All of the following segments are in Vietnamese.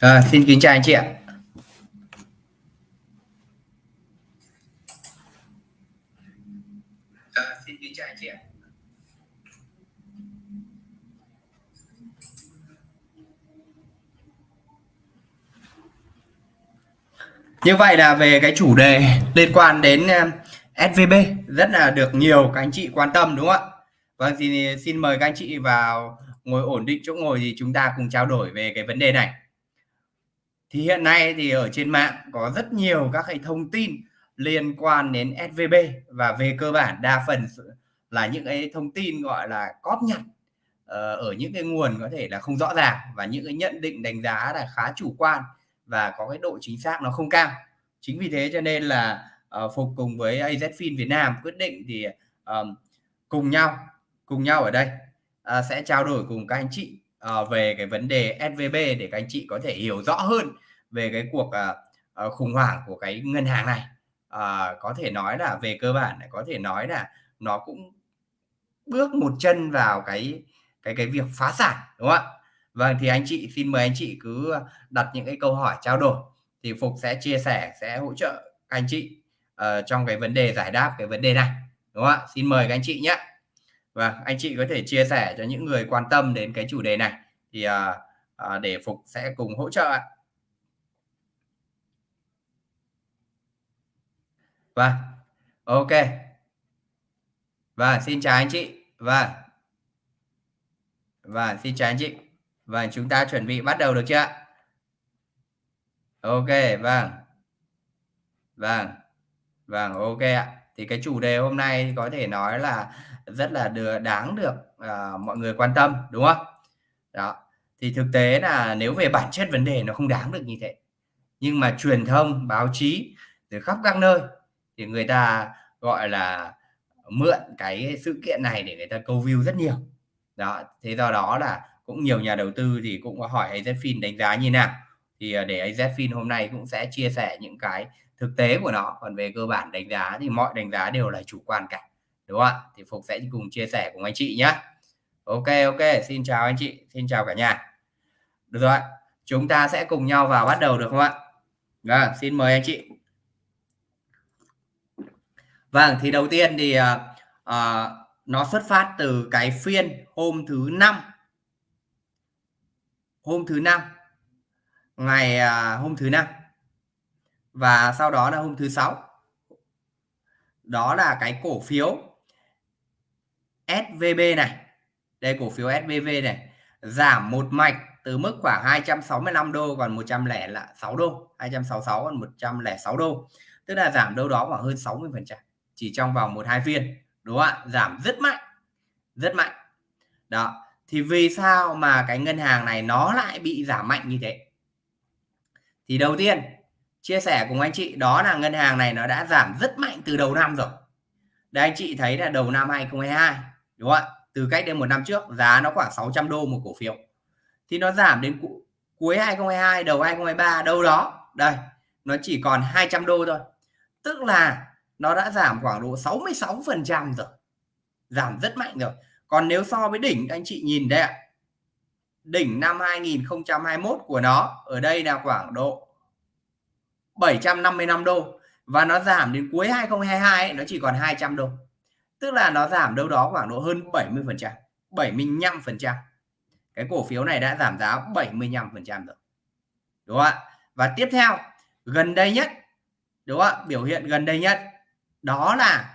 À, xin kính chào anh chị ạ. À, xin kính chào anh chị ạ. Như vậy là về cái chủ đề liên quan đến ờ, SVB rất là được nhiều các anh chị quan tâm đúng không ạ? Vâng thì xin mời các anh chị vào ngồi ổn định chỗ ngồi thì chúng ta cùng trao đổi về cái vấn đề này thì hiện nay thì ở trên mạng có rất nhiều các cái thông tin liên quan đến SVB và về cơ bản đa phần là những cái thông tin gọi là cóp nhặt ờ, ở những cái nguồn có thể là không rõ ràng và những cái nhận định đánh giá là khá chủ quan và có cái độ chính xác nó không cao. Chính vì thế cho nên là uh, phục cùng với AZFIN Việt Nam quyết định thì um, cùng nhau cùng nhau ở đây uh, sẽ trao đổi cùng các anh chị uh, về cái vấn đề SVB để các anh chị có thể hiểu rõ hơn về cái cuộc uh, khủng hoảng của cái ngân hàng này. Uh, có thể nói là về cơ bản có thể nói là nó cũng bước một chân vào cái cái cái việc phá sản đúng không ạ? Vâng thì anh chị xin mời anh chị cứ đặt những cái câu hỏi trao đổi thì phục sẽ chia sẻ sẽ hỗ trợ anh chị uh, trong cái vấn đề giải đáp cái vấn đề này đúng không ạ? Xin mời các anh chị nhé vâng, anh chị có thể chia sẻ cho những người quan tâm đến cái chủ đề này. Thì à, à, để phục sẽ cùng hỗ trợ ạ. Vâng ok. Và xin chào anh chị. Và và xin chào anh chị. Và chúng ta chuẩn bị bắt đầu được chưa ạ? Ok vâng. Vâng. Vâng ok ạ thì cái chủ đề hôm nay có thể nói là rất là được đáng được uh, mọi người quan tâm đúng không? Đó. Thì thực tế là nếu về bản chất vấn đề nó không đáng được như thế. Nhưng mà truyền thông báo chí từ khắp các nơi thì người ta gọi là mượn cái sự kiện này để người ta câu view rất nhiều. Đó thế do đó là cũng nhiều nhà đầu tư thì cũng có hỏi AZFIN đánh giá như nào. Thì ờ, để AZFIN hôm nay cũng sẽ chia sẻ những cái thực tế của nó. Còn về cơ bản đánh giá thì mọi đánh giá đều là chủ quan cả đúng không ạ? Thì Phục sẽ cùng chia sẻ cùng anh chị nhé. Ok ok xin chào anh chị xin chào cả nhà. Được rồi chúng ta sẽ cùng nhau vào bắt đầu được không ạ? Vâng xin mời anh chị. Vâng thì đầu tiên thì uh, uh, nó xuất phát từ cái phiên hôm thứ năm. Hôm thứ năm ngày uh, hôm thứ năm và sau đó là hôm thứ sáu. Đó là cái cổ phiếu SVB này. Đây, cổ phiếu SVB này. Giảm một mạch từ mức khoảng 265 đô còn 106 đô. 266 còn 106 đô. Tức là giảm đâu đó khoảng hơn 60 phần trăm. Chỉ trong vòng một hai phiên. Đúng không ạ? Giảm rất mạnh. Rất mạnh. Đó. Thì vì sao mà cái ngân hàng này nó lại bị giảm mạnh như thế? Thì đầu tiên chia sẻ cùng anh chị, đó là ngân hàng này nó đã giảm rất mạnh từ đầu năm rồi. Đây anh chị thấy là đầu năm 2022 đúng không ạ? Từ cách đây một năm trước, giá nó khoảng 600 đô một cổ phiếu. Thì nó giảm đến cuối 2022 đầu 2023 đâu đó. Đây, nó chỉ còn 200 đô thôi. Tức là nó đã giảm khoảng độ 66 phần trăm rồi. Giảm rất mạnh rồi. Còn nếu so với đỉnh anh chị nhìn đây ạ. Đỉnh năm 2021 của nó, ở đây là khoảng độ 755 đô và nó giảm đến cuối 2022 ấy, nó chỉ còn 200 đô. Tức là nó giảm đâu đó khoảng độ hơn 70 phần trăm 75 phần trăm. Cái cổ phiếu này đã giảm giá 75 phần trăm rồi. Đúng không ạ? Và tiếp theo gần đây nhất đúng không ạ? Biểu hiện gần đây nhất đó là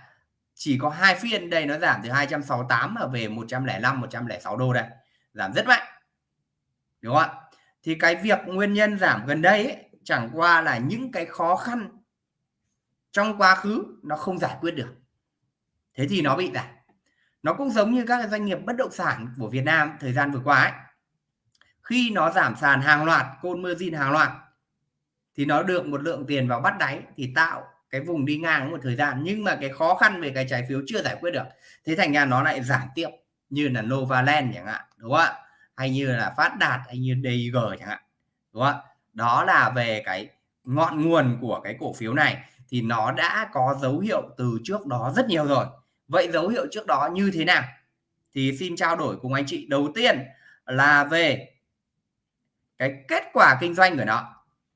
chỉ có hai phiên đây nó giảm từ 268 mà về 105 106 đô đây. Giảm rất mạnh. Đúng không ạ? Thì cái việc nguyên nhân giảm gần đây ấy, chẳng qua là những cái khó khăn trong quá khứ nó không giải quyết được. Thế thì nó bị giảm. Nó cũng giống như các doanh nghiệp bất động sản của Việt Nam thời gian vừa qua ấy. Khi nó giảm sàn hàng loạt, côn mơ hàng loạt, thì nó được một lượng tiền vào bắt đáy, thì tạo cái vùng đi ngang một thời gian. Nhưng mà cái khó khăn về cái trái phiếu chưa giải quyết được. Thế thành ra nó lại giảm tiếp, như là Novaland chẳng hạn, đúng không ạ? Hay như là Phát Đạt, hay như DG chẳng hạn, đúng không ạ? Đó là về cái ngọn nguồn của cái cổ phiếu này thì nó đã có dấu hiệu từ trước đó rất nhiều rồi vậy dấu hiệu trước đó như thế nào thì xin trao đổi cùng anh chị đầu tiên là về cái kết quả kinh doanh của nó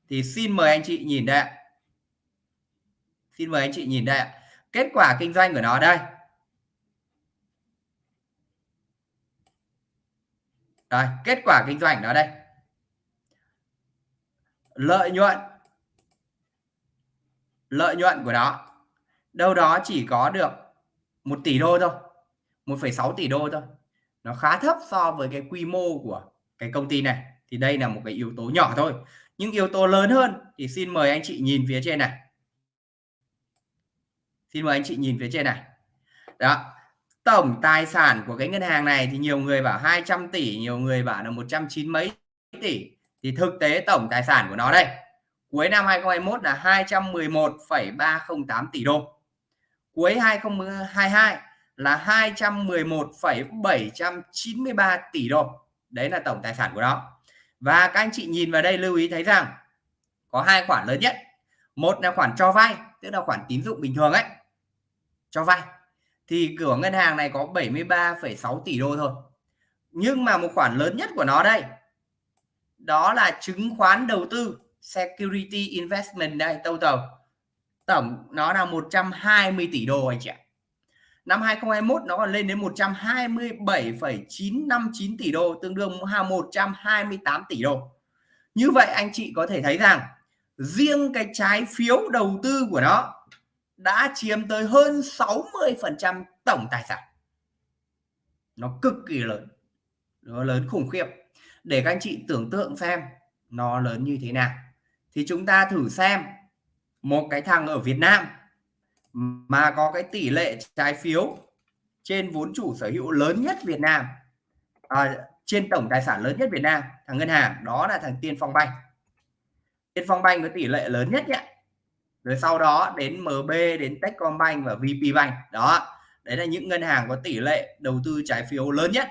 thì xin mời anh chị nhìn đây. Xin mời anh chị nhìn đây. Kết quả kinh doanh của nó đây. Đây, kết quả kinh doanh đó đây. Lợi nhuận. Lợi nhuận của nó đâu đó chỉ có được 1 tỷ đô thôi 1,6 tỷ đô thôi. Nó khá thấp so với cái quy mô của cái công ty này. Thì đây là một cái yếu tố nhỏ thôi. Những yếu tố lớn hơn thì xin mời anh chị nhìn phía trên này. Xin mời anh chị nhìn phía trên này. Đó tổng tài sản của cái ngân hàng này thì nhiều người bảo 200 tỷ nhiều người bảo là 190 mấy tỷ thì thực tế tổng tài sản của nó đây cuối năm 2021 là 211,308 tỷ đô. Cuối 2022 là 211,793 tỷ đô. Đấy là tổng tài sản của nó. Và các anh chị nhìn vào đây lưu ý thấy rằng có hai khoản lớn nhất. Một là khoản cho vay tức là khoản tín dụng bình thường ấy cho vay. Thì cửa ngân hàng này có 73,6 tỷ đô thôi. Nhưng mà một khoản lớn nhất của nó đây đó là chứng khoán đầu tư security investment đây total. Tổng nó là 120 tỷ đô anh chị ạ. Năm 2021 nó còn lên đến 127,959 tỷ đô tương đương 128 tỷ đô. Như vậy anh chị có thể thấy rằng riêng cái trái phiếu đầu tư của nó đã chiếm tới hơn 60% tổng tài sản. Nó cực kỳ lớn nó lớn khủng khiếp để các anh chị tưởng tượng xem nó lớn như thế nào. Thì chúng ta thử xem một cái thằng ở Việt Nam mà có cái tỷ lệ trái phiếu trên vốn chủ sở hữu lớn nhất Việt Nam à, trên tổng tài sản lớn nhất Việt Nam thằng ngân hàng đó là thằng Tiên Phong Banh. Tiên Phong Banh có tỷ lệ lớn nhất nhé. Rồi sau đó đến MB đến Techcombank và VPBank đó đấy là những ngân hàng có tỷ lệ đầu tư trái phiếu lớn nhất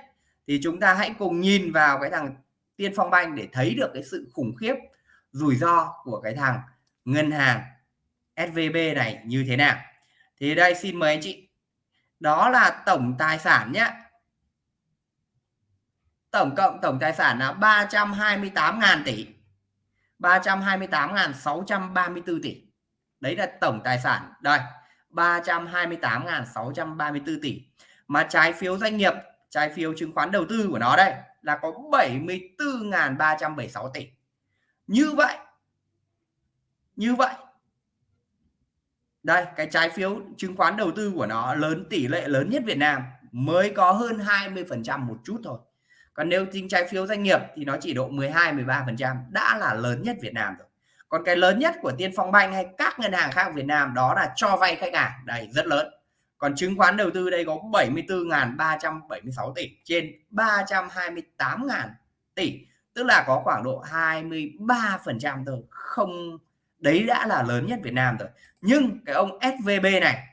thì chúng ta hãy cùng nhìn vào cái thằng Tiên Phong Banh để thấy được cái sự khủng khiếp, rủi ro của cái thằng ngân hàng SVB này như thế nào. Thì đây, xin mời anh chị. Đó là tổng tài sản nhé tổng cộng tổng tài sản là 328.000 tỷ. 328.634 tỷ. Đấy là tổng tài sản. Đây 328.634 tỷ. Mà trái phiếu doanh nghiệp trái phiếu chứng khoán đầu tư của nó đây là có 74.376 tỷ. Như vậy như vậy. Đây, cái trái phiếu chứng khoán đầu tư của nó lớn, tỷ lệ lớn nhất Việt Nam mới có hơn 20% một chút thôi. Còn nếu tính trái phiếu doanh nghiệp thì nó chỉ độ 12 13% đã là lớn nhất Việt Nam rồi. Còn cái lớn nhất của Tiên Phong Banh hay các ngân hàng khác Việt Nam đó là cho vay khách hàng, đây, rất lớn còn chứng khoán đầu tư đây có 74.376 tỷ trên 328.000 tỷ, tức là có khoảng độ 23% thôi. Không, đấy đã là lớn nhất Việt Nam rồi. Nhưng cái ông SVB này,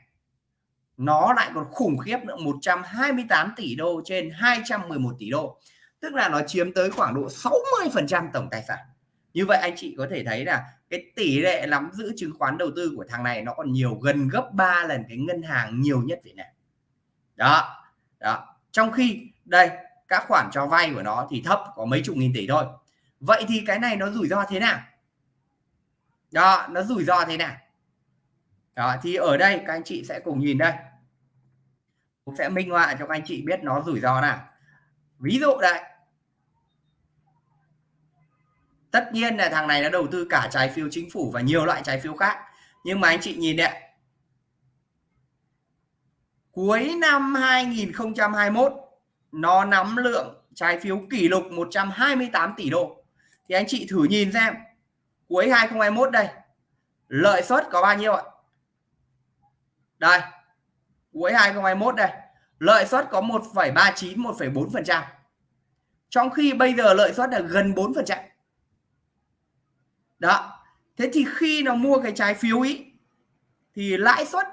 nó lại còn khủng khiếp nữa 128 tỷ đô trên 211 tỷ đô. Tức là nó chiếm tới khoảng độ 60% tổng tài sản như vậy anh chị có thể thấy là cái tỷ lệ nắm giữ chứng khoán đầu tư của thằng này nó còn nhiều gần gấp 3 lần cái ngân hàng nhiều nhất Việt Nam. Đó đó. Trong khi, đây, các khoản cho vay của nó thì thấp, có mấy chục nghìn tỷ thôi. Vậy thì cái này nó rủi ro thế nào? Đó, nó rủi ro thế nào? Đó, thì ở đây các anh chị sẽ cùng nhìn đây. Cũng sẽ minh họa cho các anh chị biết nó rủi ro nào. Ví dụ đây tất nhiên là thằng này nó đầu tư cả trái phiếu chính phủ và nhiều loại trái phiếu khác. Nhưng mà anh chị nhìn đấy cuối năm 2021 nó nắm lượng trái phiếu kỷ lục 128 tỷ đô. Thì anh chị thử nhìn xem. Cuối 2021 đây lợi suất có bao nhiêu ạ? Đây cuối 2021 đây lợi suất có 1,39 1,4 phần trăm. Trong khi bây giờ lợi suất là gần 4 phần trăm đó. Thế thì khi nó mua cái trái phiếu ý thì lãi suất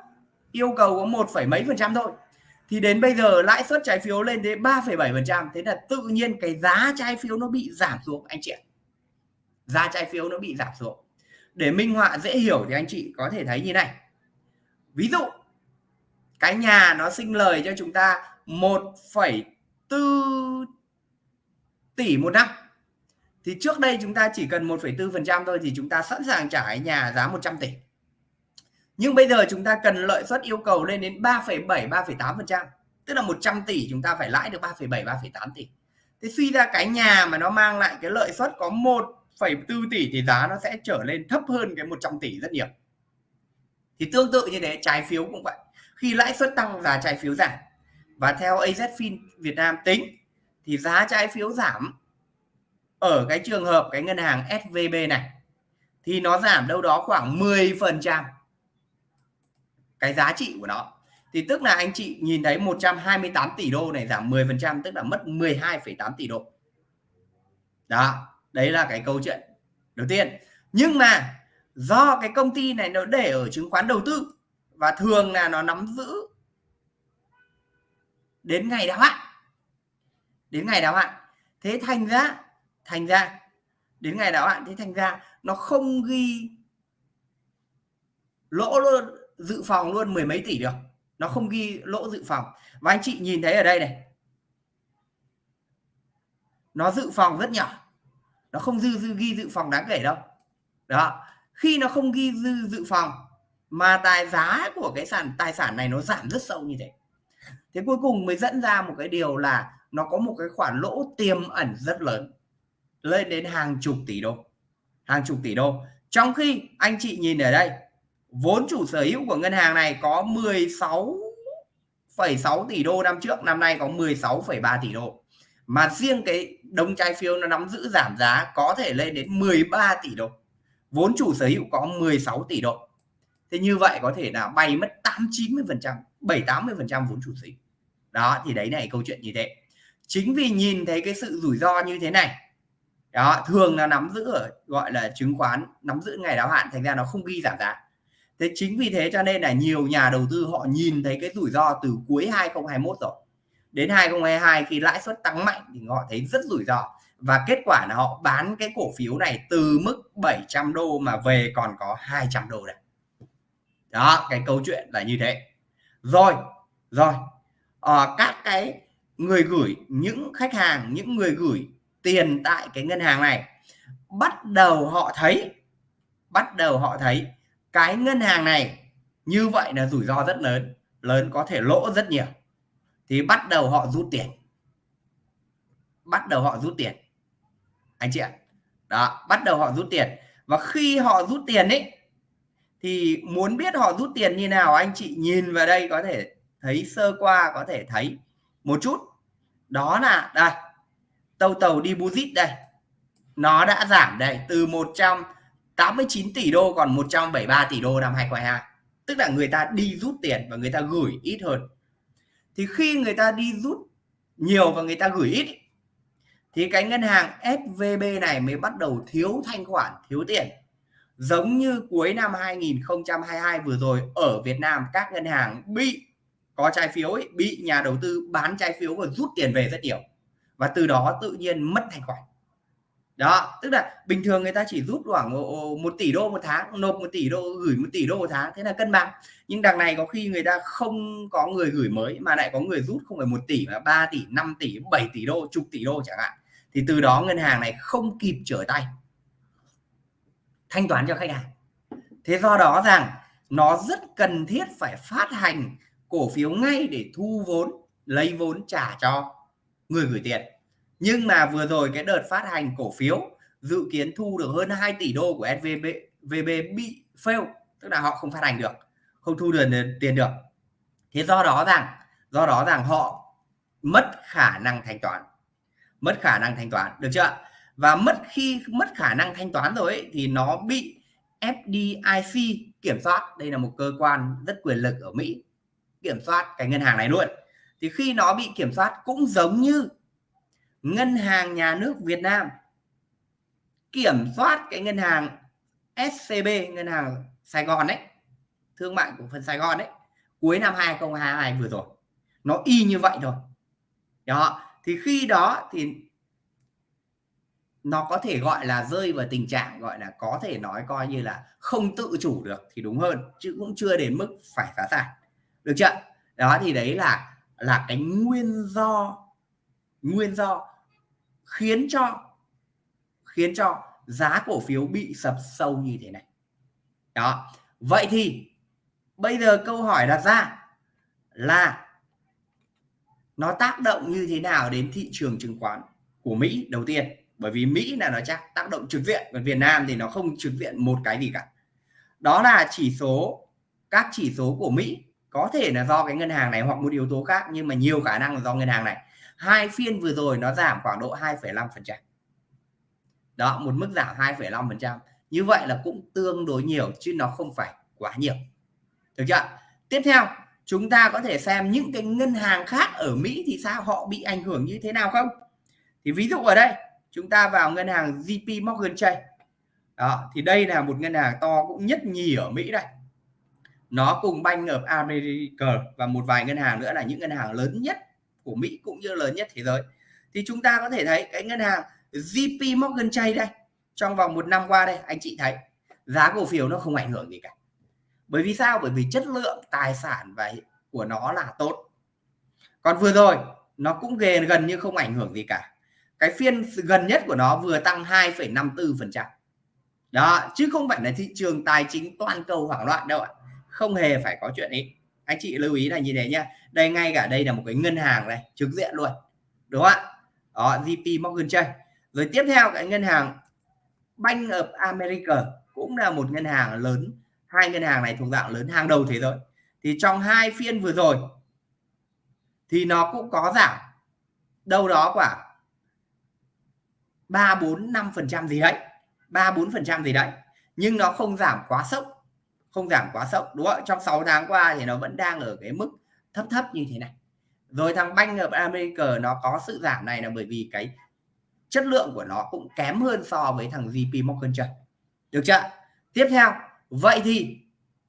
yêu cầu có một phẩy mấy phần trăm thôi. Thì đến bây giờ lãi suất trái phiếu lên đến 3,7% thế là tự nhiên cái giá trái phiếu nó bị giảm xuống anh chị ạ. Giá trái phiếu nó bị giảm xuống. Để minh họa dễ hiểu thì anh chị có thể thấy như này. Ví dụ cái nhà nó sinh lời cho chúng ta 1,4 tỷ một năm thì trước đây chúng ta chỉ cần 1,4% thôi thì chúng ta sẵn sàng trả nhà giá 100 tỷ. Nhưng bây giờ chúng ta cần lợi suất yêu cầu lên đến 3,7 3,8% tức là 100 tỷ chúng ta phải lãi được 3,7 3,8 tỷ. Thế suy ra cái nhà mà nó mang lại cái lợi suất có 1,4 tỷ thì giá nó sẽ trở lên thấp hơn cái 100 tỷ rất nhiều. Thì tương tự như thế trái phiếu cũng vậy. Khi lãi suất tăng giá trái phiếu giảm. Và theo AZFIN Việt Nam tính thì giá trái phiếu giảm ở cái trường hợp cái ngân hàng SVB này thì nó giảm đâu đó khoảng 10% cái giá trị của nó. Thì tức là anh chị nhìn thấy 128 tỷ đô này giảm 10% tức là mất 12,8 tỷ đô. Đó đấy là cái câu chuyện đầu tiên. Nhưng mà do cái công ty này nó để ở chứng khoán đầu tư và thường là nó nắm giữ đến ngày đáo hạn đến ngày đáo hạn. Thế thành ra thành ra, đến ngày đáo hạn thì thành ra nó không ghi lỗ luôn, dự phòng luôn mười mấy tỷ được. Nó không ghi lỗ dự phòng. Và anh chị nhìn thấy ở đây này. Nó dự phòng rất nhỏ. Nó không dư dư ghi dự phòng đáng kể đâu. Đó. Khi nó không ghi dư dự phòng mà tài giá của cái sản tài sản này nó giảm rất sâu như thế. Thế cuối cùng mới dẫn ra một cái điều là nó có một cái khoản lỗ tiềm ẩn rất lớn lên đến hàng chục tỷ đô. Hàng chục tỷ đô. Trong khi anh chị nhìn ở đây vốn chủ sở hữu của ngân hàng này có 16,6 tỷ đô năm trước năm nay có 16,3 tỷ đô. Mà riêng cái đồng trái phiếu nó nắm giữ giảm giá có thể lên đến 13 tỷ đô. Vốn chủ sở hữu có 16 tỷ đô. Thế như vậy có thể là bay mất 8 90 phần trăm 7 80 phần trăm vốn chủ sở hữu. Đó thì đấy này câu chuyện như thế. Chính vì nhìn thấy cái sự rủi ro như thế này đó thường là nắm giữ ở gọi là chứng khoán nắm giữ ngày đáo hạn thành ra nó không ghi giảm giá. Thế chính vì thế cho nên là nhiều nhà đầu tư họ nhìn thấy cái rủi ro từ cuối 2021 rồi. Đến 2022 khi lãi suất tăng mạnh thì họ thấy rất rủi ro. Và kết quả là họ bán cái cổ phiếu này từ mức 700 đô mà về còn có 200 đô này đó cái câu chuyện là như thế. Rồi rồi à, các cái người gửi những khách hàng những người gửi tiền tại cái ngân hàng này. Bắt đầu họ thấy, bắt đầu họ thấy cái ngân hàng này như vậy là rủi ro rất lớn lớn có thể lỗ rất nhiều. Thì bắt đầu họ rút tiền. Bắt đầu họ rút tiền. Anh chị ạ. Đó, bắt đầu họ rút tiền. Và khi họ rút tiền ấy, thì muốn biết họ rút tiền như nào, anh chị nhìn vào đây có thể thấy, sơ qua có thể thấy một chút. Đó là, đây tàu tàu buzit đây. Nó đã giảm đây từ 189 tỷ đô còn 173 tỷ đô năm 2022 tức là người ta đi rút tiền và người ta gửi ít hơn. Thì khi người ta đi rút nhiều và người ta gửi ít thì cái ngân hàng SVB này mới bắt đầu thiếu thanh khoản thiếu tiền. Giống như cuối năm 2022 vừa rồi ở Việt Nam các ngân hàng bị có trái phiếu ấy, bị nhà đầu tư bán trái phiếu và rút tiền về rất nhiều và từ đó tự nhiên mất thanh khoản. Đó, tức là bình thường người ta chỉ rút khoảng một tỷ đô một tháng, nộp một tỷ đô, gửi một tỷ đô một tháng, thế là cân bằng. Nhưng đằng này có khi người ta không có người gửi mới, mà lại có người rút không phải một tỷ, mà 3 tỷ 5 tỷ 7 tỷ đô, chục tỷ đô chẳng hạn. Thì từ đó ngân hàng này không kịp trở tay. Thanh toán cho khách hàng. Thế do đó rằng nó rất cần thiết phải phát hành cổ phiếu ngay để thu vốn, lấy vốn trả cho người gửi tiền. Nhưng mà vừa rồi cái đợt phát hành cổ phiếu dự kiến thu được hơn 2 tỷ đô của SVB VB bị fail tức là họ không phát hành được không thu được tiền được. Thế do đó rằng do đó rằng họ mất khả năng thanh toán mất khả năng thanh toán được chưa? Và mất khi mất khả năng thanh toán rồi ấy, thì nó bị FDIC kiểm soát. Đây là một cơ quan rất quyền lực ở Mỹ kiểm soát cái ngân hàng này luôn thì khi nó bị kiểm soát cũng giống như ngân hàng nhà nước Việt Nam kiểm soát cái ngân hàng SCB ngân hàng Sài Gòn đấy thương mại của phần Sài Gòn đấy cuối năm 2022 vừa rồi. Nó y như vậy thôi. Đó, thì khi đó thì nó có thể gọi là rơi vào tình trạng gọi là có thể nói coi như là không tự chủ được thì đúng hơn, chứ cũng chưa đến mức phải phá sản. Được chưa? Đó, thì đấy là là cái nguyên do nguyên do khiến cho khiến cho giá cổ phiếu bị sập sâu như thế này. Đó. Vậy thì bây giờ câu hỏi đặt ra là nó tác động như thế nào đến thị trường chứng khoán của Mỹ đầu tiên? Bởi vì Mỹ là nó chắc tác động trực diện còn Việt Nam thì nó không trực diện một cái gì cả. Đó là chỉ số, các chỉ số của Mỹ có thể là do cái ngân hàng này hoặc một yếu tố khác nhưng mà nhiều khả năng là do ngân hàng này. Hai phiên vừa rồi nó giảm khoảng độ 2,5 phần trăm. Đó một mức giảm 2,5 phần trăm. Như vậy là cũng tương đối nhiều chứ nó không phải quá nhiều. Được chưa tiếp theo chúng ta có thể xem những cái ngân hàng khác ở Mỹ thì sao họ bị ảnh hưởng như thế nào không? Thì ví dụ ở đây chúng ta vào ngân hàng JP Morgan Chase đó thì đây là một ngân hàng to cũng nhất nhì ở Mỹ đây nó cùng Bank of America và một vài ngân hàng nữa là những ngân hàng lớn nhất của Mỹ cũng như lớn nhất thế giới. Thì chúng ta có thể thấy cái ngân hàng JP Morgan Chase đây trong vòng một năm qua đây anh chị thấy giá cổ phiếu nó không ảnh hưởng gì cả. Bởi vì sao? Bởi vì chất lượng tài sản và của nó là tốt. Còn vừa rồi nó cũng gần gần như không ảnh hưởng gì cả. Cái phiên gần nhất của nó vừa tăng 2,54 phần trăm. Đó chứ không phải là thị trường tài chính toàn cầu hoảng loạn đâu ạ không hề phải có chuyện ấy anh chị lưu ý là như thế nhá, đây ngay cả đây là một cái ngân hàng này, trực diện luôn, đúng không ạ? Đó JP Morgan Chase rồi tiếp theo, cái ngân hàng Bank of America cũng là một ngân hàng lớn. Hai ngân hàng này thuộc dạng lớn hàng đầu thế giới. Thì trong hai phiên vừa rồi, thì nó cũng có giảm. Đâu đó khoảng ba bốn năm phần trăm gì đấy, ba bốn phần trăm gì đấy. Nhưng nó không giảm quá sốc không giảm quá sốc, đúng không trong 6 tháng qua thì nó vẫn đang ở cái mức thấp thấp như thế này. Rồi thằng Bank of America nó có sự giảm này là bởi vì cái chất lượng của nó cũng kém hơn so với thằng JP Morgan Chase được chưa? Tiếp theo, vậy thì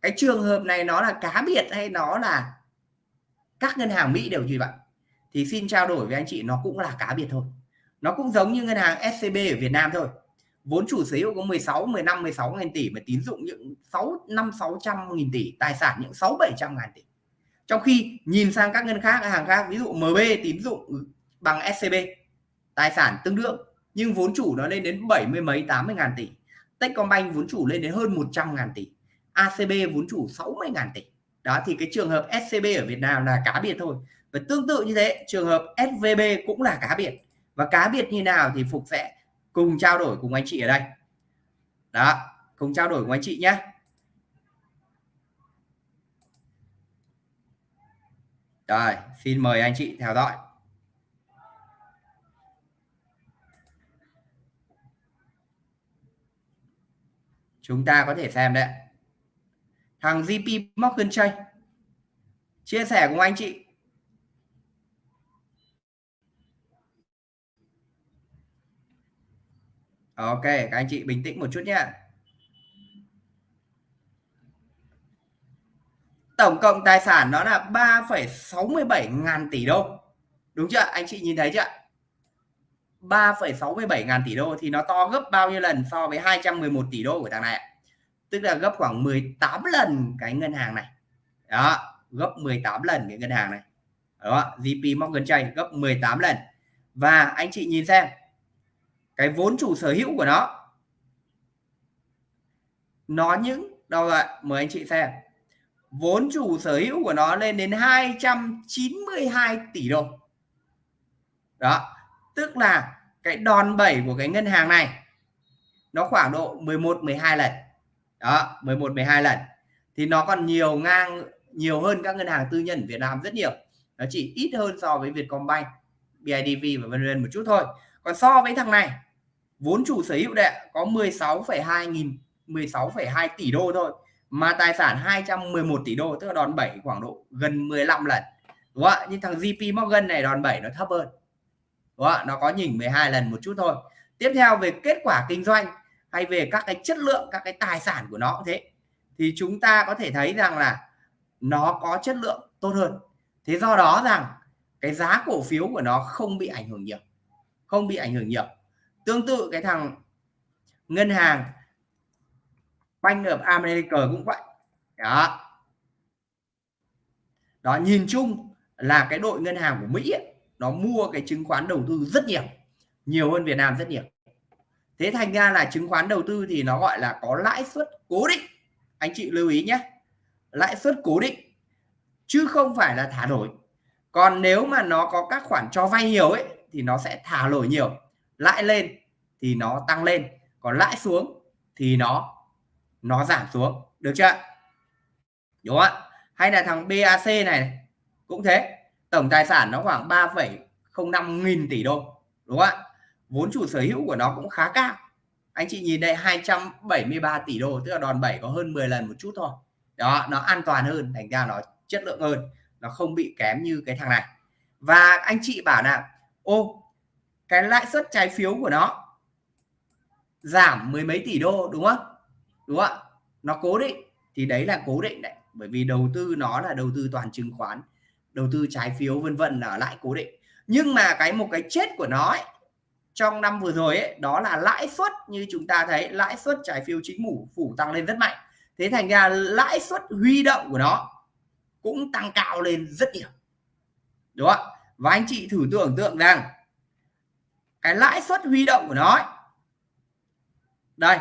cái trường hợp này nó là cá biệt hay nó là các ngân hàng Mỹ đều như vậy? Thì xin trao đổi với anh chị, nó cũng là cá biệt thôi. Nó cũng giống như ngân hàng SCB ở Việt Nam thôi vốn chủ sở hữu có 16 15 16 ngàn tỷ mà tín dụng những 6 5 600 nghìn tỷ, tài sản những 6 700 ngàn tỷ. Trong khi nhìn sang các ngân khác, hàng khác, ví dụ MB tín dụng ừ, bằng SCB tài sản tương đương, nhưng vốn chủ nó lên đến 70 mấy 80 ngàn tỷ. Techcombank vốn chủ lên đến hơn 100 ngàn tỷ. ACB vốn chủ 60 ngàn tỷ. Đó, thì cái trường hợp SCB ở Việt Nam là cá biệt thôi. Và tương tự như thế, trường hợp SVB cũng là cá biệt. Và cá biệt như nào thì Phục sẽ cùng trao đổi cùng anh chị ở đây. Đó, cùng trao đổi cùng anh chị nhé. Rồi, xin mời anh chị theo dõi. Chúng ta có thể xem đấy thằng JP Morgan Chase. Chia sẻ cùng anh chị. Ok các anh chị bình tĩnh một chút nhé tổng cộng tài sản nó là 3,67 ngàn tỷ đô. Đúng chưa? Anh chị nhìn thấy chưa? 3,67 ngàn tỷ đô thì nó to gấp bao nhiêu lần so với 211 tỷ đô của thằng này tức là gấp khoảng 18 lần cái ngân hàng này. Đó gấp 18 lần cái ngân hàng này. Đó JP Morgan Chase gấp 18 lần. Và anh chị nhìn xem cái vốn chủ sở hữu của nó. Nó những, đâu rồi mời anh chị xem. Vốn chủ sở hữu của nó lên đến 292 tỷ đô. Đó, tức là cái đòn bẩy của cái ngân hàng này, nó khoảng độ 11 12 lần. Đó 11 12 lần. Thì nó còn nhiều ngang, nhiều hơn các ngân hàng tư nhân ở Việt Nam rất nhiều. Nó chỉ ít hơn so với Vietcombank BIDV và vân vân một chút thôi còn so với thằng này vốn chủ sở hữu đệ có 16,2 nghìn 16,2 tỷ đô thôi mà tài sản 211 tỷ đô tức là đòn bẩy khoảng độ gần 15 lần. Đúng không ạ? Nhưng thằng JP Morgan này đòn bẩy nó thấp hơn. Đúng không ạ? Nó có nhỉnh 12 lần một chút thôi. Tiếp theo về kết quả kinh doanh hay về các cái chất lượng các cái tài sản của nó cũng thế. Thì chúng ta có thể thấy rằng là nó có chất lượng tốt hơn. Thế do đó rằng cái giá cổ phiếu của nó không bị ảnh hưởng nhiều không bị ảnh hưởng nhiều. Tương tự cái thằng ngân hàng Bank of America cũng vậy. Đó. Đó nhìn chung là cái đội ngân hàng của Mỹ ấy, nó mua cái chứng khoán đầu tư rất nhiều nhiều hơn Việt Nam rất nhiều. Thế thành ra là chứng khoán đầu tư thì nó gọi là có lãi suất cố định. Anh chị lưu ý nhé lãi suất cố định chứ không phải là thả nổi. Còn nếu mà nó có các khoản cho vay nhiều ấy thì nó sẽ thả nổi nhiều. Lãi lên thì nó tăng lên còn lãi xuống thì nó nó giảm xuống. Được chưa? Đúng không ạ? Hay là thằng BAC này cũng thế. Tổng tài sản nó khoảng 3,05 nghìn tỷ đô đúng không ạ? Vốn chủ sở hữu của nó cũng khá cao. Anh chị nhìn đây 273 tỷ đô tức là đòn bẩy có hơn 10 lần một chút thôi. Đó nó an toàn hơn thành ra nó chất lượng hơn. Nó không bị kém như cái thằng này. Và anh chị bảo là ô cái lãi suất trái phiếu của nó giảm mười mấy tỷ đô đúng không? Đúng không ạ? Nó cố định thì đấy là cố định đấy. Bởi vì đầu tư nó là đầu tư toàn chứng khoán đầu tư trái phiếu vân vân là lãi cố định. Nhưng mà cái một cái chết của nó ấy, trong năm vừa rồi ấy, đó là lãi suất như chúng ta thấy lãi suất trái phiếu chính phủ phủ tăng lên rất mạnh. Thế thành ra lãi suất huy động của nó cũng tăng cao lên rất nhiều. Đúng không và anh chị thử tưởng tượng rằng cái lãi suất huy động của nó ấy, đây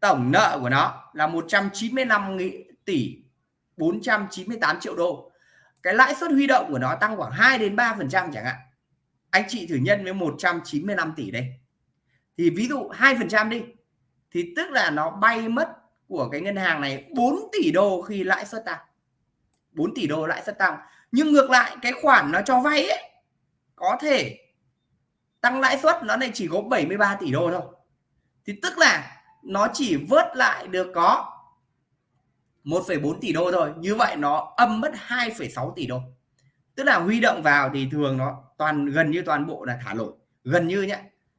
tổng nợ của nó là 195 tỷ 498 triệu đô. Cái lãi suất huy động của nó tăng khoảng 2 đến 3 phần trăm chẳng hạn. Anh chị thử nhân với 195 tỷ đây. Thì ví dụ 2 phần trăm đi thì tức là nó bay mất của cái ngân hàng này 4 tỷ đô khi lãi suất tăng. 4 tỷ đô lãi suất tăng nhưng ngược lại cái khoản nó cho vay ấy có thể tăng lãi suất nó này chỉ có 73 tỷ đô thôi. Thì tức là nó chỉ vớt lại được có 1,4 tỷ đô thôi. Như vậy nó âm mất 2,6 tỷ đô. Tức là huy động vào thì thường nó toàn gần như toàn bộ là thả lỗi. Gần như nhé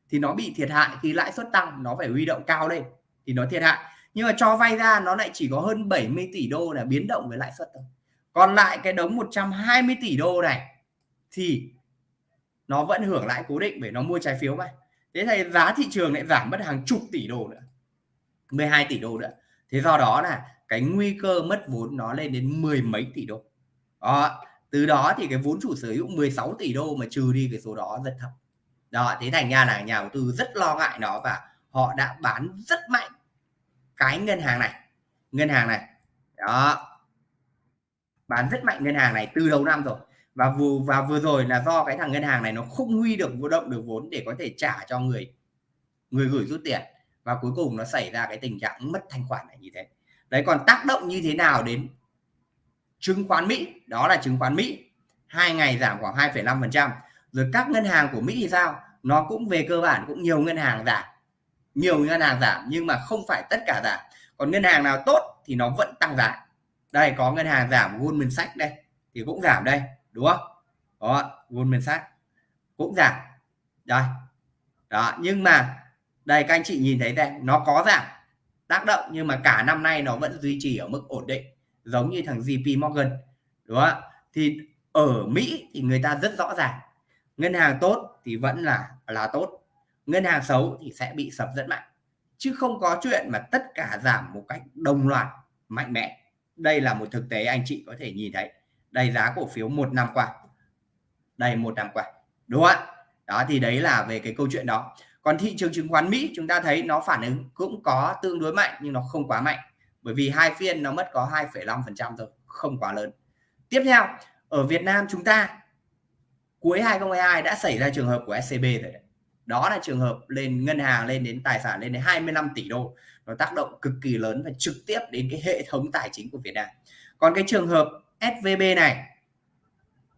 thì nó bị thiệt hại. Khi lãi suất tăng nó phải huy động cao lên thì nó thiệt hại. Nhưng mà cho vay ra nó lại chỉ có hơn 70 tỷ đô là biến động với lãi suất thôi còn lại cái đống 120 tỷ đô này thì nó vẫn hưởng lãi cố định bởi nó mua trái phiếu mà. Thế thì giá thị trường lại giảm mất hàng chục tỷ đô nữa 12 tỷ đô nữa. Thế do đó là cái nguy cơ mất vốn nó lên đến mười mấy tỷ đô. Đó, từ đó thì cái vốn chủ sở hữu 16 tỷ đô mà trừ đi cái số đó rất thấp. Đó, thế thành ra là nhà đầu tư rất lo ngại nó và họ đã bán rất mạnh cái ngân hàng này. Ngân hàng này, đó bán rất mạnh ngân hàng này từ đầu năm rồi. Và vừa và vừa rồi là do cái thằng ngân hàng này nó không huy được vô động được vốn để có thể trả cho người người gửi rút tiền. Và cuối cùng nó xảy ra cái tình trạng mất thanh khoản này như thế. Đấy còn tác động như thế nào đến chứng khoán Mỹ? Đó là chứng khoán Mỹ. Hai ngày giảm khoảng 2,5 phần trăm. Rồi các ngân hàng của Mỹ thì sao? Nó cũng về cơ bản cũng nhiều ngân hàng giảm. Nhiều ngân hàng giảm nhưng mà không phải tất cả giảm. Còn ngân hàng nào tốt thì nó vẫn tăng giá đây, có ngân hàng giảm Goldman Sachs đây, thì cũng giảm đây, đúng không? Đó Goldman Sachs cũng giảm. Đây, đó, nhưng mà đây, các anh chị nhìn thấy đây, nó có giảm tác động, nhưng mà cả năm nay nó vẫn duy trì ở mức ổn định, giống như thằng JP Morgan, đúng không thì ở Mỹ thì người ta rất rõ ràng, ngân hàng tốt thì vẫn là là tốt, ngân hàng xấu thì sẽ bị sập rất mạnh, chứ không có chuyện mà tất cả giảm một cách đồng loạt, mạnh mẽ đây là một thực tế anh chị có thể nhìn thấy. Đây giá cổ phiếu một năm qua. Đây một năm qua. Đúng không ạ? Đó thì đấy là về cái câu chuyện đó. Còn thị trường chứng khoán Mỹ chúng ta thấy nó phản ứng cũng có tương đối mạnh nhưng nó không quá mạnh. Bởi vì hai phiên nó mất có 2,5% thôi không quá lớn. Tiếp theo ở Việt Nam chúng ta cuối 2022 đã xảy ra trường hợp của SCB rồi đấy. đó là trường hợp lên ngân hàng lên đến tài sản lên đến 25 tỷ đô nó tác động cực kỳ lớn và trực tiếp đến cái hệ thống tài chính của Việt Nam. Còn cái trường hợp SVB này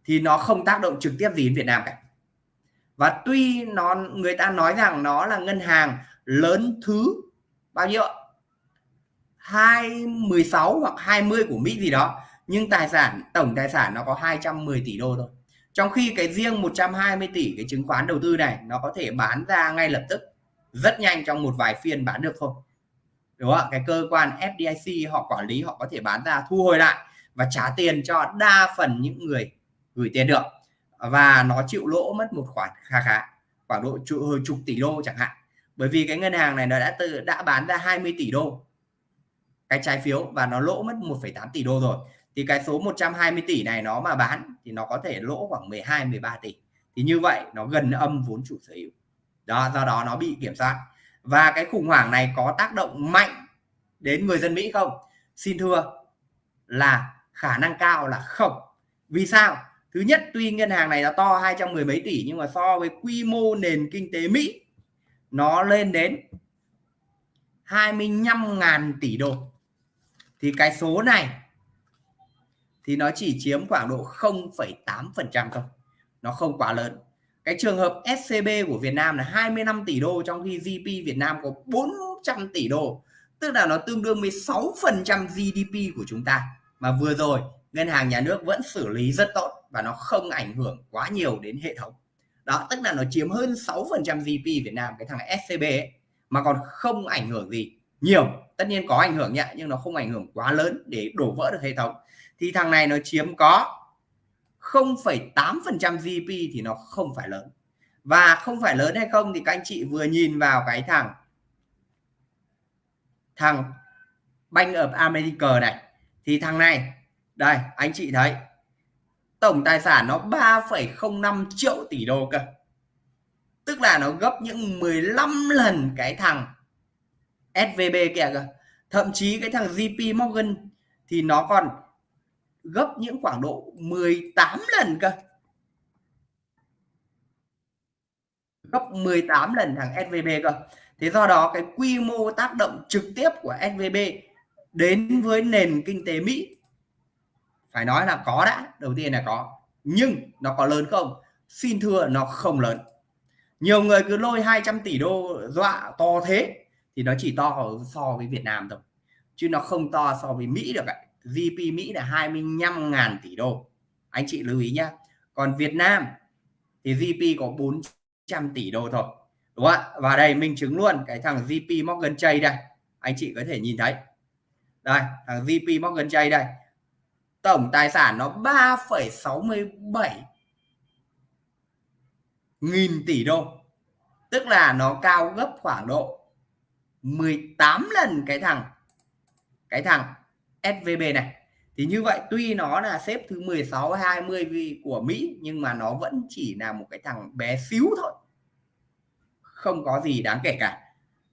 thì nó không tác động trực tiếp gì đến Việt Nam cả. Và tuy nó, người ta nói rằng nó là ngân hàng lớn thứ bao nhiêu 216 hoặc 20 của Mỹ gì đó, nhưng tài sản, tổng tài sản nó có 210 tỷ đô thôi. Trong khi cái riêng 120 tỷ, cái chứng khoán đầu tư này, nó có thể bán ra ngay lập tức, rất nhanh trong một vài phiên bán được không? Đúng không cái cơ quan FDIC họ quản lý họ có thể bán ra thu hồi lại và trả tiền cho đa phần những người gửi tiền được. Và nó chịu lỗ mất một khoản khá khá khoảng độ chục, chục tỷ đô chẳng hạn. Bởi vì cái ngân hàng này nó đã từ đã bán ra 20 tỷ đô cái trái phiếu và nó lỗ mất 1,8 tỷ đô rồi. Thì cái số 120 tỷ này nó mà bán thì nó có thể lỗ khoảng 12 13 tỷ. Thì như vậy nó gần âm vốn chủ sở hữu. Đó do đó nó bị kiểm soát và cái khủng hoảng này có tác động mạnh đến người dân Mỹ không? Xin thưa là khả năng cao là không. Vì sao? Thứ nhất tuy ngân hàng này nó to 210 mấy tỷ nhưng mà so với quy mô nền kinh tế Mỹ nó lên đến 25.000 tỷ đô. Thì cái số này thì nó chỉ chiếm khoảng độ 0,8% thôi. Nó không quá lớn cái trường hợp SCB của Việt Nam là 25 tỷ đô trong khi GDP Việt Nam có 400 tỷ đô. Tức là nó tương đương 16% GDP của chúng ta. Mà vừa rồi ngân hàng nhà nước vẫn xử lý rất tốt và nó không ảnh hưởng quá nhiều đến hệ thống. Đó tức là nó chiếm hơn 6% GDP Việt Nam cái thằng SCB ấy, mà còn không ảnh hưởng gì nhiều. Tất nhiên có ảnh hưởng nhẹ nhưng nó không ảnh hưởng quá lớn để đổ vỡ được hệ thống. Thì thằng này nó chiếm có 0,8% GDP thì nó không phải lớn. Và không phải lớn hay không thì các anh chị vừa nhìn vào cái thằng thằng Bank of America này. Thì thằng này đây anh chị thấy tổng tài sản nó 3,05 triệu tỷ đô cơ. Tức là nó gấp những 15 lần cái thằng SVB kìa cơ. Thậm chí cái thằng JP Morgan thì nó còn gấp những khoảng độ 18 lần cơ. Gấp 18 lần thằng SVB cơ. Thế do đó cái quy mô tác động trực tiếp của SVB đến với nền kinh tế Mỹ, phải nói là có đã, đầu tiên là có, nhưng nó có lớn không? Xin thưa, nó không lớn. Nhiều người cứ lôi 200 tỷ đô dọa to thế thì nó chỉ to so với Việt Nam thôi, chứ nó không to so với Mỹ được ạ. GDP Mỹ là 25.000 tỷ đô. Anh chị lưu ý nhá. Còn Việt Nam thì GDP có 400 tỷ đô thôi đúng không ạ? Và đây minh chứng luôn cái thằng GP Morgan Chase đây. Anh chị có thể nhìn thấy. Đây thằng GP Morgan Chase đây. Tổng tài sản nó 3,67 nghìn tỷ đô. Tức là nó cao gấp khoảng độ 18 lần cái thằng cái thằng SVB này. Thì như vậy tuy nó là xếp thứ 16 20 của Mỹ nhưng mà nó vẫn chỉ là một cái thằng bé xíu thôi. Không có gì đáng kể cả.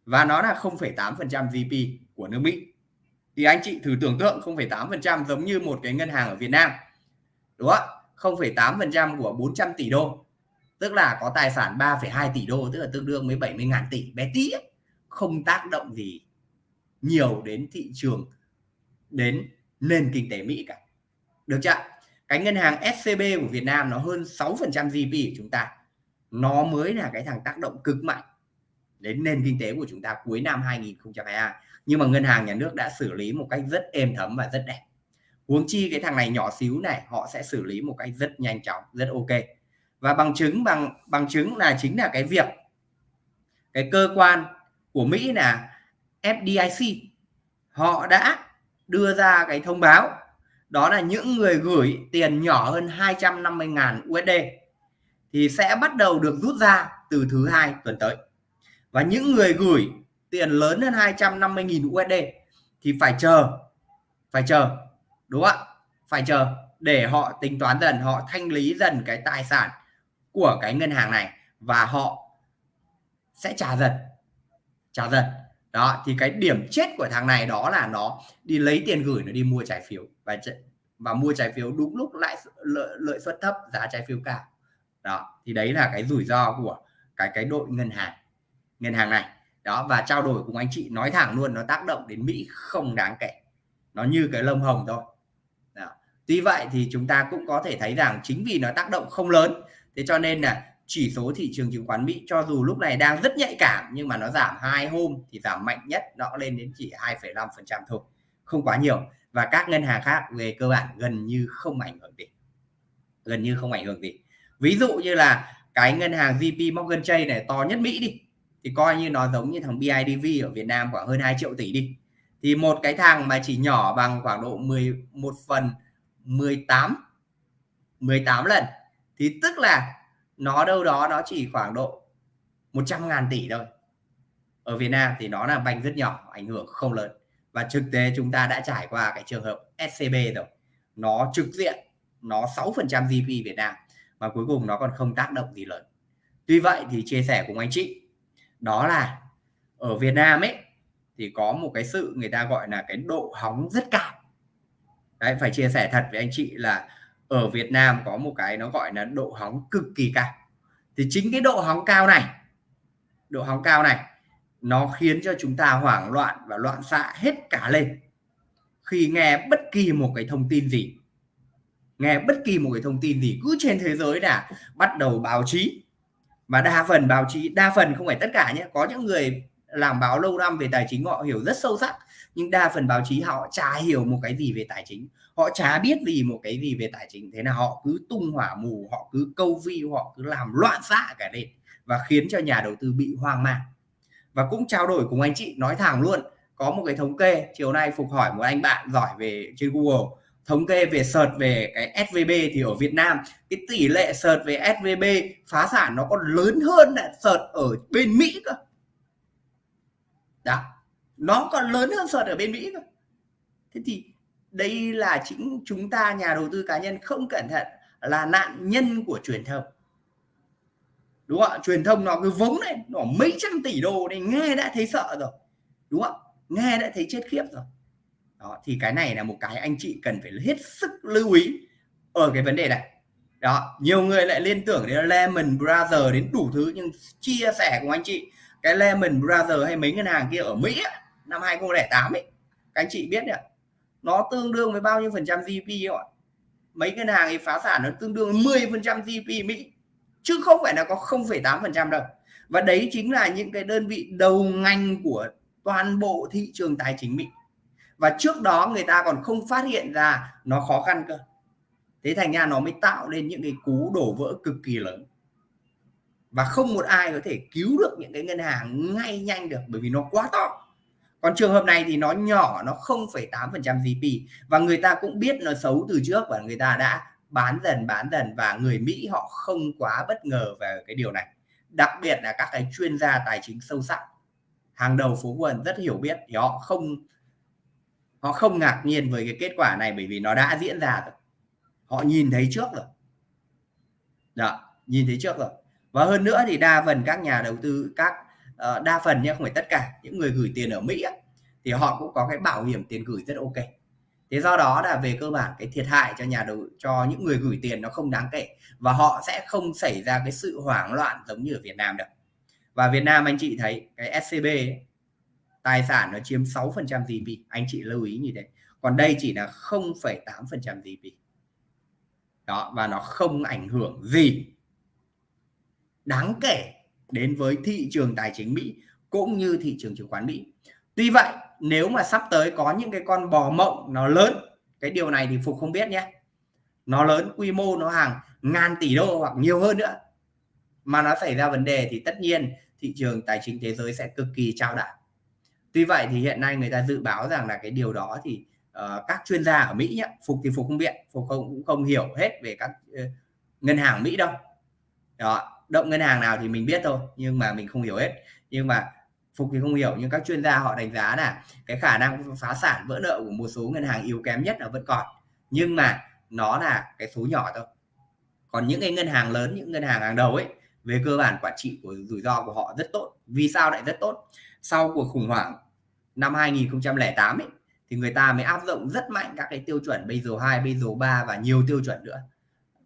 Và nó là 0,8% GDP của nước Mỹ. Thì anh chị thử tưởng tượng 0,8% giống như một cái ngân hàng ở Việt Nam. Đúng không 0,8% của 400 tỷ đô. Tức là có tài sản 3,2 tỷ đô tức là tương đương với 70 ngàn tỷ. Bé tí ấy. không tác động gì nhiều đến thị trường đến nền kinh tế Mỹ cả. Được chưa cái ngân hàng SCB của Việt Nam nó hơn 6% GDP của chúng ta. Nó mới là cái thằng tác động cực mạnh đến nền kinh tế của chúng ta cuối năm 2022 nhưng mà ngân hàng nhà nước đã xử lý một cách rất êm thấm và rất đẹp. Huống chi cái thằng này nhỏ xíu này, họ sẽ xử lý một cách rất nhanh chóng, rất ok. Và bằng chứng, bằng bằng chứng là chính là cái việc cái cơ quan của Mỹ là FDIC họ đã đưa ra cái thông báo. Đó là những người gửi tiền nhỏ hơn 250.000 USD thì sẽ bắt đầu được rút ra từ thứ hai tuần tới. Và những người gửi tiền lớn hơn 250.000 USD thì phải chờ phải chờ, đúng không ạ? Phải chờ để họ tính toán dần, họ thanh lý dần cái tài sản của cái ngân hàng này và họ sẽ trả dần trả dần đó thì cái điểm chết của thằng này đó là nó đi lấy tiền gửi nó đi mua trái phiếu. Và và mua trái phiếu đúng lúc lãi lợi, lợi suất thấp giá trái phiếu cao. Đó thì đấy là cái rủi ro của cái cái đội ngân hàng ngân hàng này. Đó và trao đổi cùng anh chị nói thẳng luôn nó tác động đến Mỹ không đáng kể. Nó như cái lông hồng thôi. Đó. tuy vậy thì chúng ta cũng có thể thấy rằng chính vì nó tác động không lớn thế cho nên là chỉ số thị trường chứng khoán Mỹ cho dù lúc này đang rất nhạy cảm nhưng mà nó giảm hai hôm thì giảm mạnh nhất nó lên đến chỉ 2,5% thôi không quá nhiều. Và các ngân hàng khác về cơ bản gần như không ảnh hưởng gì gần như không ảnh hưởng gì. Ví dụ như là cái ngân hàng JP Morgan Chase này to nhất Mỹ đi thì coi như nó giống như thằng BIDV ở Việt Nam khoảng hơn 2 triệu tỷ đi. Thì một cái thằng mà chỉ nhỏ bằng khoảng độ 11 phần 18 18 lần thì tức là nó đâu đó nó chỉ khoảng độ 100 ngàn tỷ thôi. Ở Việt Nam thì nó là banh rất nhỏ, ảnh hưởng không lớn. Và thực tế chúng ta đã trải qua cái trường hợp SCB rồi. Nó trực diện, nó 6% GDP Việt Nam và cuối cùng nó còn không tác động gì lớn. Tuy vậy thì chia sẻ cùng anh chị, đó là ở Việt Nam ấy, thì có một cái sự người ta gọi là cái độ hóng rất cao. Đấy, phải chia sẻ thật với anh chị là ở Việt Nam có một cái nó gọi là độ hóng cực kỳ cao. Thì chính cái độ hóng cao này, độ hóng cao này, nó khiến cho chúng ta hoảng loạn và loạn xạ hết cả lên. Khi nghe bất kỳ một cái thông tin gì, nghe bất kỳ một cái thông tin gì cứ trên thế giới là bắt đầu báo chí. Và đa phần báo chí, đa phần không phải tất cả nhé, có những người làm báo lâu năm về tài chính họ hiểu rất sâu sắc, nhưng đa phần báo chí họ chả hiểu một cái gì về tài chính họ chả biết gì một cái gì về tài chính, thế nào họ cứ tung hỏa mù, họ cứ câu view họ cứ làm loạn xạ cả lên và khiến cho nhà đầu tư bị hoang mang. Và cũng trao đổi cùng anh chị, nói thẳng luôn, có một cái thống kê, chiều nay phục hỏi một anh bạn giỏi về, trên Google, thống kê về search về cái SVB thì ở Việt Nam, cái tỷ lệ search về SVB phá sản nó còn lớn hơn là search ở bên Mỹ cơ. Đó, nó còn lớn hơn search ở bên Mỹ cơ. Thế thì đây là chính chúng ta, nhà đầu tư cá nhân không cẩn thận là nạn nhân của truyền thông. Đúng không ạ? Truyền thông nó cứ vống lên, nó mấy trăm tỷ đô này nghe đã thấy sợ rồi. Đúng không nghe đã thấy chết khiếp rồi. Đó, thì cái này là một cái anh chị cần phải hết sức lưu ý ở cái vấn đề này. Đó, nhiều người lại liên tưởng đến Lehman Brothers, đến đủ thứ, nhưng chia sẻ cùng anh chị, cái Lehman Brothers hay mấy ngân hàng kia ở Mỹ năm 2008 ấy. Các anh chị biết đấy nó tương đương với bao nhiêu phần trăm GDP ạ? Mấy ngân hàng ấy phá sản nó tương đương 10 phần trăm GDP Mỹ. Chứ không phải là có 0,8 phần trăm đâu. Và đấy chính là những cái đơn vị đầu ngành của toàn bộ thị trường tài chính Mỹ. Và trước đó người ta còn không phát hiện ra nó khó khăn cơ. Thế thành ra nó mới tạo nên những cái cú đổ vỡ cực kỳ lớn. Và không một ai có thể cứu được những cái ngân hàng ngay nhanh được bởi vì nó quá to còn trường hợp này thì nó nhỏ nó 0,8% GDP và người ta cũng biết nó xấu từ trước và người ta đã bán dần bán dần và người Mỹ họ không quá bất ngờ về cái điều này. Đặc biệt là các cái chuyên gia tài chính sâu sắc. Hàng đầu phố quần rất hiểu biết thì họ không họ không ngạc nhiên với cái kết quả này bởi vì nó đã diễn ra rồi. Họ nhìn thấy trước rồi. Đó nhìn thấy trước rồi. Và hơn nữa thì đa phần các nhà đầu tư các uh, đa phần nhé không phải tất cả. Những người gửi tiền ở Mỹ á, thì họ cũng có cái bảo hiểm tiền gửi rất ok. Thế do đó là về cơ bản cái thiệt hại cho nhà đầu cho những người gửi tiền nó không đáng kể và họ sẽ không xảy ra cái sự hoảng loạn giống như ở Việt Nam được và Việt Nam anh chị thấy cái SCB ấy, tài sản nó chiếm 6% GDP anh chị lưu ý như thế. Còn đây chỉ là 0,8% GDP đó và nó không ảnh hưởng gì đáng kể đến với thị trường tài chính Mỹ cũng như thị trường chứng khoán Mỹ. Tuy vậy nếu mà sắp tới có những cái con bò mộng nó lớn cái điều này thì Phục không biết nhé. Nó lớn quy mô nó hàng ngàn tỷ đô hoặc nhiều hơn nữa. Mà nó xảy ra vấn đề thì tất nhiên thị trường tài chính thế giới sẽ cực kỳ trao đảo. Tuy vậy thì hiện nay người ta dự báo rằng là cái điều đó thì uh, các chuyên gia ở Mỹ nhé Phục thì Phục không biết Phục không cũng không hiểu hết về các uh, ngân hàng Mỹ đâu. Đó động ngân hàng nào thì mình biết thôi nhưng mà mình không hiểu hết. Nhưng mà Phục thì không hiểu nhưng các chuyên gia họ đánh giá là cái khả năng phá sản vỡ nợ của một số ngân hàng yếu kém nhất là vẫn còn. Nhưng mà nó là cái số nhỏ thôi. Còn những cái ngân hàng lớn những ngân hàng hàng đầu ấy về cơ bản quản trị của rủi ro của họ rất tốt. Vì sao lại rất tốt? Sau cuộc khủng hoảng năm 2008 ấy thì người ta mới áp dụng rất mạnh các cái tiêu chuẩn Basel 2, Basel 3 và nhiều tiêu chuẩn nữa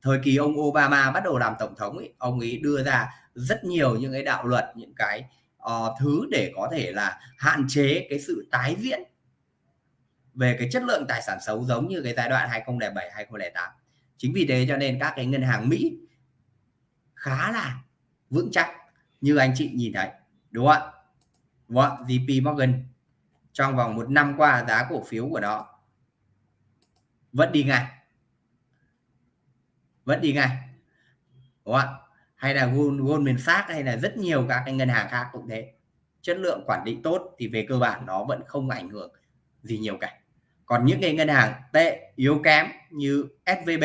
thời kỳ ông Obama bắt đầu làm tổng thống ấy, ông ấy đưa ra rất nhiều những cái đạo luật những cái uh, thứ để có thể là hạn chế cái sự tái diễn về cái chất lượng tài sản xấu giống như cái giai đoạn 2007 2008 chính vì thế cho nên các cái ngân hàng Mỹ khá là vững chắc như anh chị nhìn thấy đúng không ạ? Đúng không? JP Morgan trong vòng một năm qua giá cổ phiếu của nó vẫn đi ngang vẫn đi ngay, đúng không ạ? Hay là Goldman Sachs hay là rất nhiều các cái ngân hàng khác cũng thế. Chất lượng quản lý tốt thì về cơ bản nó vẫn không ảnh hưởng gì nhiều cả. Còn những cái ngân hàng tệ yếu kém như SVB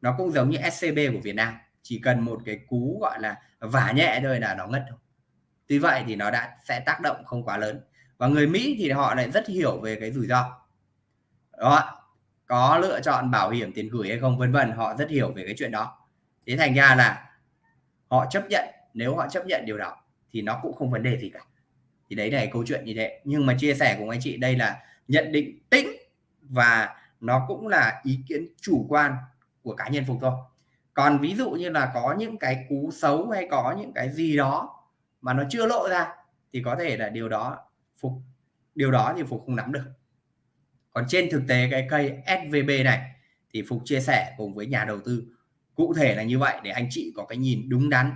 nó cũng giống như SCB của Việt Nam. Chỉ cần một cái cú gọi là vả nhẹ thôi là nó ngất thôi. Tuy vậy thì nó đã sẽ tác động không quá lớn. Và người Mỹ thì họ lại rất hiểu về cái rủi ro. Đó có lựa chọn bảo hiểm tiền gửi hay không, vân vân, họ rất hiểu về cái chuyện đó. Thế thành ra là họ chấp nhận, nếu họ chấp nhận điều đó thì nó cũng không vấn đề gì cả. Thì đấy là câu chuyện như thế. Nhưng mà chia sẻ cùng anh chị, đây là nhận định tĩnh và nó cũng là ý kiến chủ quan của cá nhân phục thôi. Còn ví dụ như là có những cái cú xấu hay có những cái gì đó mà nó chưa lộ ra thì có thể là điều đó phục, điều đó thì phục không nắm được còn trên thực tế cái cây SVB này thì phục chia sẻ cùng với nhà đầu tư. Cụ thể là như vậy để anh chị có cái nhìn đúng đắn,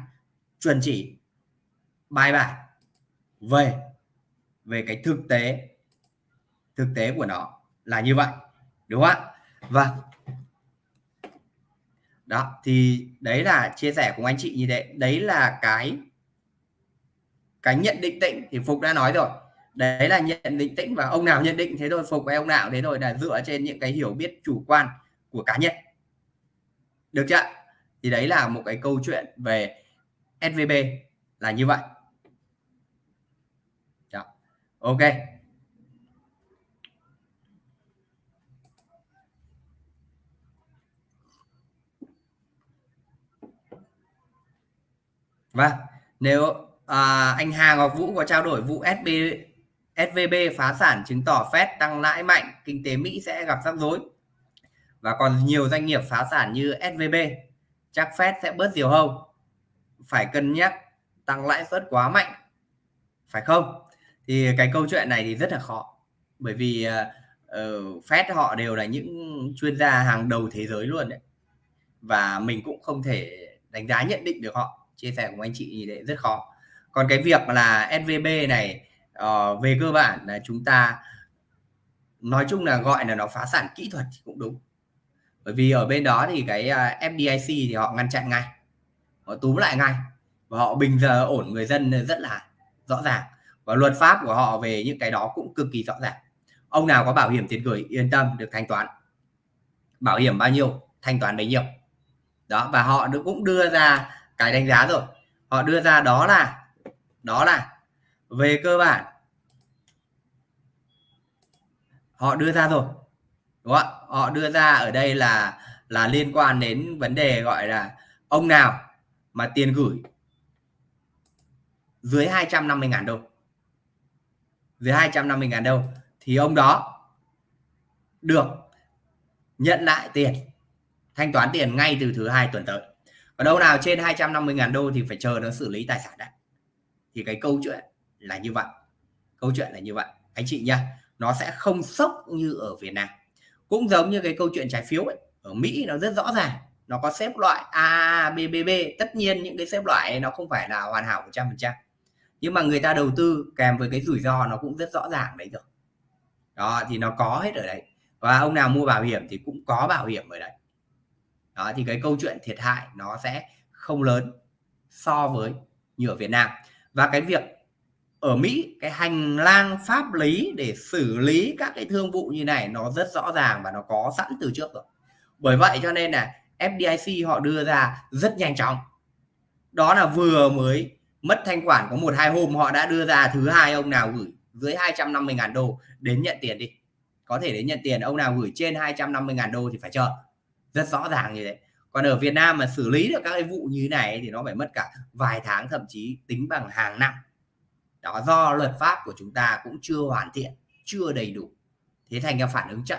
chuẩn chỉ, bài bản về về cái thực tế thực tế của nó là như vậy, đúng không ạ? Vâng. Đó, thì đấy là chia sẻ cùng anh chị như thế. Đấy là cái cái nhận định tịnh thì phục đã nói rồi đấy là nhận định tĩnh và ông nào nhận định thế thôi phục với ông nào thế thôi là dựa trên những cái hiểu biết chủ quan của cá nhân. Được chưa thì đấy là một cái câu chuyện về SVB là như vậy. Đó. ok. Vâng, nếu à, anh Hà Ngọc Vũ có trao đổi vụ SB, SVB phá sản chứng tỏ Fed tăng lãi mạnh, kinh tế Mỹ sẽ gặp rắc rối. Và còn nhiều doanh nghiệp phá sản như SVB, chắc Fed sẽ bớt diều hâu. Phải cân nhắc tăng lãi suất quá mạnh, phải không? Thì cái câu chuyện này thì rất là khó. Bởi vì uh, Fed họ đều là những chuyên gia hàng đầu thế giới luôn đấy. Và mình cũng không thể đánh giá nhận định được họ chia sẻ cùng anh chị như thế rất khó còn cái việc là SVB này uh, về cơ bản là chúng ta nói chung là gọi là nó phá sản kỹ thuật thì cũng đúng. Bởi vì ở bên đó thì cái à, uh, FDIC thì họ ngăn chặn ngay họ túm lại ngay và họ bình giờ ổn người dân rất là rõ ràng và luật pháp của họ về những cái đó cũng cực kỳ rõ ràng. Ông nào có bảo hiểm tiền gửi yên tâm được thanh toán. Bảo hiểm bao nhiêu thanh toán bấy nhiêu. Đó và họ cũng đưa ra cái đánh giá rồi. Họ đưa ra đó là đó là về cơ bản, họ đưa ra rồi, đúng không họ đưa ra ở đây là là liên quan đến vấn đề gọi là ông nào mà tiền gửi dưới 250.000 đô. Dưới 250.000 đô thì ông đó được nhận lại tiền, thanh toán tiền ngay từ thứ hai tuần tới. Còn đâu nào trên 250.000 đô thì phải chờ nó xử lý tài sản đã. Thì cái câu chuyện là như vậy. Câu chuyện là như vậy. Anh chị nha nó sẽ không sốc như ở Việt Nam. Cũng giống như cái câu chuyện trái phiếu ấy ở Mỹ nó rất rõ ràng. Nó có xếp loại A, B, B, B. Tất nhiên những cái xếp loại nó không phải là hoàn hảo 100% nhưng mà người ta đầu tư kèm với cái rủi ro nó cũng rất rõ ràng đấy rồi. Đó thì nó có hết ở đấy. Và ông nào mua bảo hiểm thì cũng có bảo hiểm ở đấy. Đó thì cái câu chuyện thiệt hại nó sẽ không lớn so với như ở Việt Nam. Và cái việc ở Mỹ, cái hành lang pháp lý để xử lý các cái thương vụ như này nó rất rõ ràng và nó có sẵn từ trước rồi. Bởi vậy cho nên là FDIC họ đưa ra rất nhanh chóng. Đó là vừa mới mất thanh khoản có một hai hôm, họ đã đưa ra thứ hai ông nào gửi dưới 250.000 đô đến nhận tiền đi. Có thể đến nhận tiền, ông nào gửi trên 250.000 đô thì phải chờ. Rất rõ ràng như thế. Còn ở Việt Nam mà xử lý được các cái vụ như này thì nó phải mất cả vài tháng, thậm chí tính bằng hàng năm đó, do luật pháp của chúng ta cũng chưa hoàn thiện, chưa đầy đủ. Thế thành ra phản ứng chậm.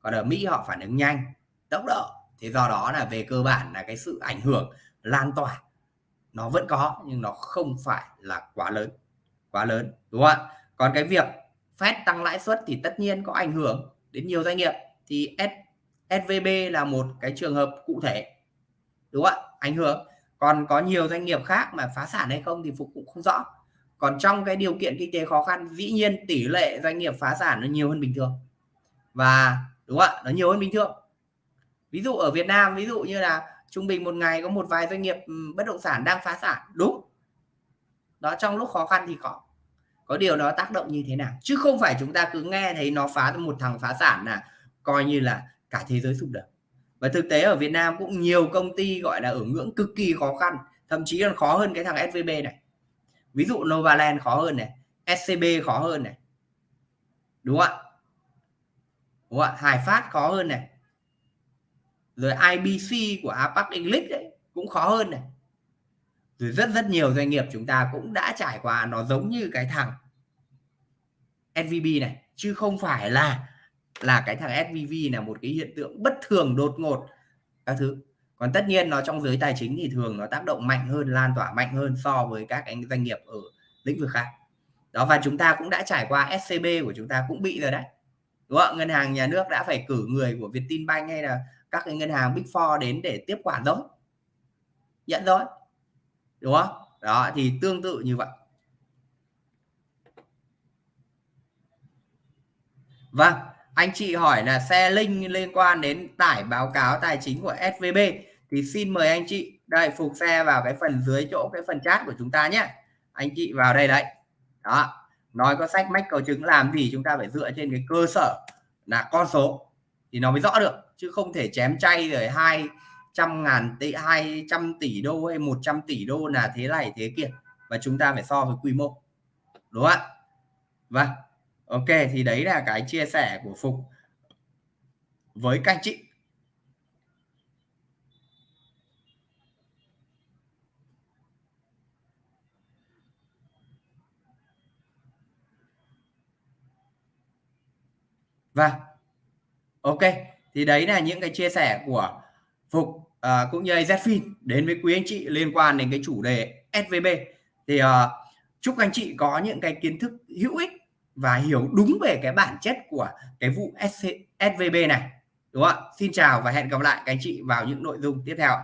Còn ở Mỹ họ phản ứng nhanh, tốc độ. Thế do đó là về cơ bản là cái sự ảnh hưởng lan tỏa, nó vẫn có nhưng nó không phải là quá lớn quá lớn, đúng không ạ? Còn cái việc Fed tăng lãi suất thì tất nhiên có ảnh hưởng đến nhiều doanh nghiệp. Thì SVB là một cái trường hợp cụ thể, đúng không ạ? Ảnh hưởng. Còn có nhiều doanh nghiệp khác mà phá sản hay không thì phục cũng không rõ còn trong cái điều kiện kinh tế khó khăn, dĩ nhiên tỷ lệ doanh nghiệp phá sản nó nhiều hơn bình thường. Và, đúng không ạ? Nó nhiều hơn bình thường. Ví dụ ở Việt Nam, ví dụ như là trung bình một ngày có một vài doanh nghiệp bất động sản đang phá sản. Đúng. Đó, trong lúc khó khăn thì có. Có điều nó tác động như thế nào? Chứ không phải chúng ta cứ nghe thấy nó phá, một thằng phá sản là coi như là cả thế giới sụp đổ. Và thực tế ở Việt Nam cũng nhiều công ty gọi là ở ngưỡng cực kỳ khó khăn, thậm chí còn khó hơn cái thằng SVB này ví dụ Novaland khó hơn này SCB khó hơn này. Đúng không ạ? Đúng không ạ? Hải Phát khó hơn này. Rồi IBC của Apac English đấy cũng khó hơn này. Rồi rất rất nhiều doanh nghiệp chúng ta cũng đã trải qua nó giống như cái thằng SVB này, chứ không phải là là cái thằng SVB là một cái hiện tượng bất thường đột ngột các thứ còn tất nhiên nó trong giới tài chính thì thường nó tác động mạnh hơn, lan tỏa mạnh hơn so với các cái doanh nghiệp ở lĩnh vực khác. Đó, và chúng ta cũng đã trải qua SCB của chúng ta cũng bị rồi đấy. Đúng không? Ngân hàng nhà nước đã phải cử người của Vietinbank hay là các cái ngân hàng Big Four đến để tiếp quản rồi. Nhận rồi. Đúng không? Đó, thì tương tự như vậy. Vâng anh chị hỏi là xe link liên quan đến tải báo cáo tài chính của SVB thì xin mời anh chị đây phục xe vào cái phần dưới chỗ cái phần chat của chúng ta nhé. Anh chị vào đây đấy. Đó. Nói có sách mách cầu chứng làm gì chúng ta phải dựa trên cái cơ sở là con số thì nó mới rõ được, chứ không thể chém chay rồi hai trăm ngàn tỷ hai trăm tỷ đô hay 100 tỷ đô là thế này thế kia và chúng ta phải so với quy mô. Đúng không ạ? Vâng. Ok, thì đấy là cái chia sẻ của phục với các anh chị. Vâng. Ok, thì đấy là những cái chia sẻ của Phục à, cũng như AZFIN đến với quý anh chị liên quan đến cái chủ đề SVB. Thì à, chúc anh chị có những cái kiến thức hữu ích và hiểu đúng về cái bản chất của cái vụ SC, SVB này. Đúng không ạ? Xin chào và hẹn gặp lại các anh chị vào những nội dung tiếp theo.